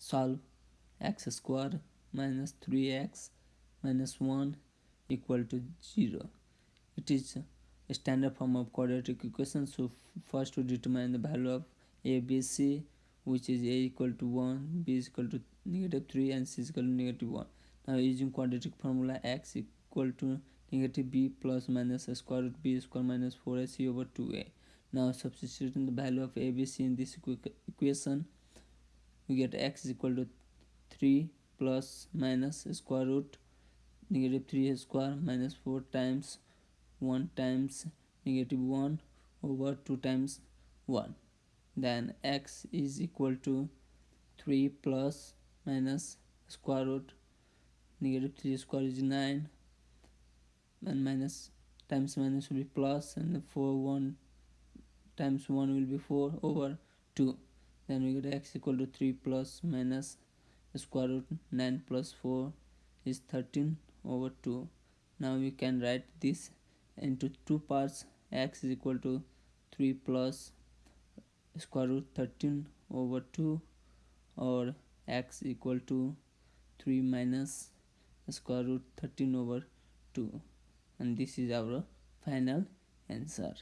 solve x square minus 3x minus 1 equal to 0 it is a standard form of quadratic equation. So first to determine the value of a b c which is a equal to 1 b is equal to negative 3 and c is equal to negative 1 now using quadratic formula x equal to negative b plus minus square root b square minus 4ac over 2a now substituting the value of abc in this equation we get x is equal to 3 plus minus square root negative 3 square minus 4 times 1 times negative 1 over 2 times 1 then x is equal to 3 plus minus square root negative 3 square is 9 and minus times minus will be plus and 4 1 times 1 will be 4 over 2 then we get x equal to 3 plus minus square root 9 plus 4 is 13 over 2 now we can write this into two parts. X is equal to 3 plus square root 13 over 2 or x equal to 3 minus square root 13 over 2 and this is our final answer